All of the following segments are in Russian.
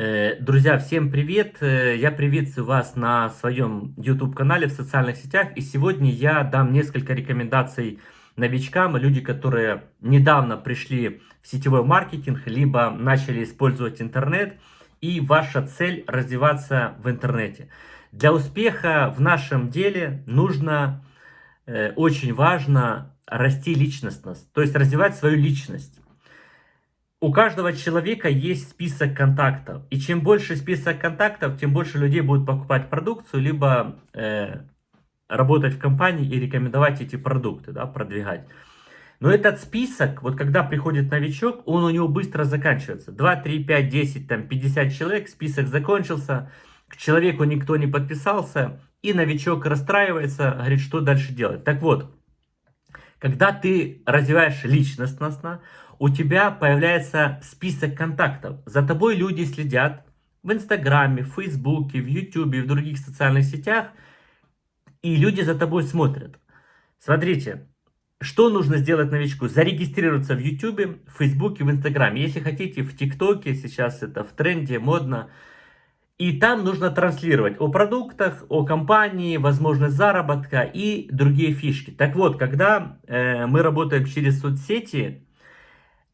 Э, друзья, всем привет! Э, я приветствую вас на своем YouTube-канале в социальных сетях. И сегодня я дам несколько рекомендаций новичкам, люди, которые недавно пришли в сетевой маркетинг, либо начали использовать интернет. И ваша цель развиваться в интернете. Для успеха в нашем деле нужно, э, очень важно расти личностно, то есть развивать свою личность. У каждого человека есть список контактов. И чем больше список контактов, тем больше людей будут покупать продукцию, либо э, работать в компании и рекомендовать эти продукты, да, продвигать. Но этот список, вот когда приходит новичок, он у него быстро заканчивается. 2, 3, 5, 10, там 50 человек, список закончился, к человеку никто не подписался, и новичок расстраивается, говорит, что дальше делать. Так вот, когда ты развиваешь личностно, у тебя появляется список контактов. За тобой люди следят в Инстаграме, в Фейсбуке, в Ютубе, в других социальных сетях. И люди за тобой смотрят. Смотрите, что нужно сделать новичку? Зарегистрироваться в Ютубе, в Фейсбуке, в Инстаграме. Если хотите, в ТикТоке, сейчас это в тренде, модно. И там нужно транслировать о продуктах, о компании, возможность заработка и другие фишки. Так вот, когда э, мы работаем через соцсети,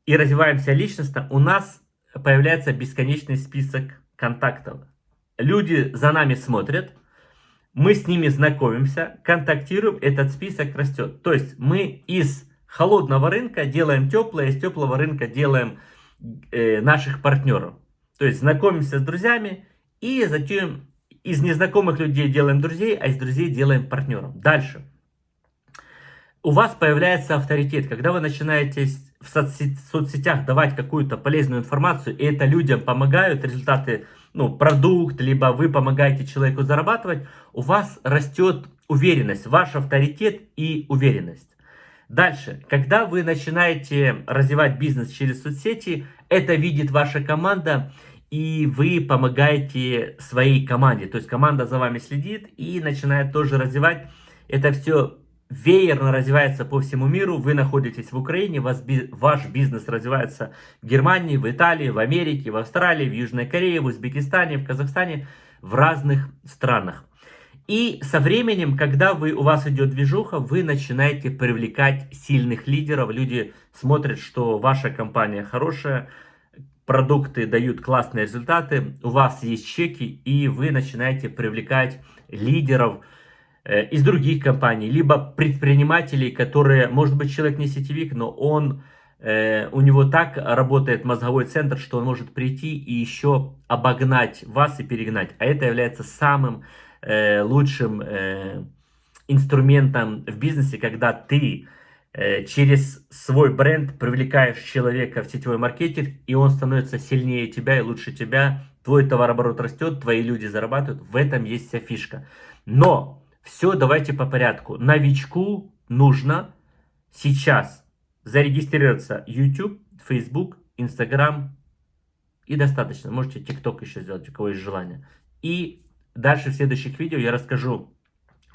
и развиваемся личностно, у нас появляется бесконечный список контактов. Люди за нами смотрят, мы с ними знакомимся, контактируем, этот список растет. То есть мы из холодного рынка делаем теплое, из теплого рынка делаем э, наших партнеров. То есть знакомимся с друзьями и затем из незнакомых людей делаем друзей, а из друзей делаем партнеров. Дальше. У вас появляется авторитет. Когда вы начинаете в соцсетях давать какую-то полезную информацию, и это людям помогают, результаты, ну, продукт, либо вы помогаете человеку зарабатывать, у вас растет уверенность, ваш авторитет и уверенность. Дальше, когда вы начинаете развивать бизнес через соцсети, это видит ваша команда, и вы помогаете своей команде. То есть команда за вами следит и начинает тоже развивать. Это все веерно развивается по всему миру. Вы находитесь в Украине, вас, ваш бизнес развивается в Германии, в Италии, в Америке, в Австралии, в Южной Корее, в Узбекистане, в Казахстане, в разных странах. И со временем, когда вы, у вас идет движуха, вы начинаете привлекать сильных лидеров. Люди смотрят, что ваша компания хорошая, продукты дают классные результаты, у вас есть чеки, и вы начинаете привлекать лидеров, Э, из других компаний, либо предпринимателей, которые, может быть, человек не сетевик, но он, э, у него так работает мозговой центр, что он может прийти и еще обогнать вас и перегнать. А это является самым э, лучшим инструментом в бизнесе, когда ты через свой бренд привлекаешь человека в сетевой маркетинг, и он становится сильнее тебя и лучше тебя, твой товарооборот растет, твои люди зарабатывают, в этом есть вся фишка. Но все, давайте по порядку. Новичку нужно сейчас зарегистрироваться YouTube, Facebook, Instagram и достаточно. Можете TikTok еще сделать, у кого есть желание. И дальше в следующих видео я расскажу,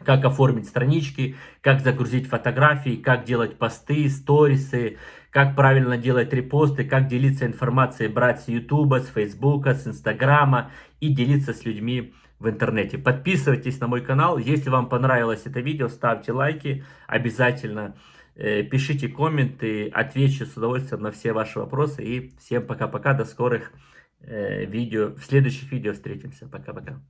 как оформить странички, как загрузить фотографии, как делать посты, сторисы, как правильно делать репосты, как делиться информацией, брать с YouTube, с Facebook, с Инстаграма и делиться с людьми в интернете. Подписывайтесь на мой канал. Если вам понравилось это видео, ставьте лайки обязательно. Э, пишите комменты, отвечу с удовольствием на все ваши вопросы. И всем пока-пока, до скорых э, видео. В следующих видео встретимся. Пока-пока.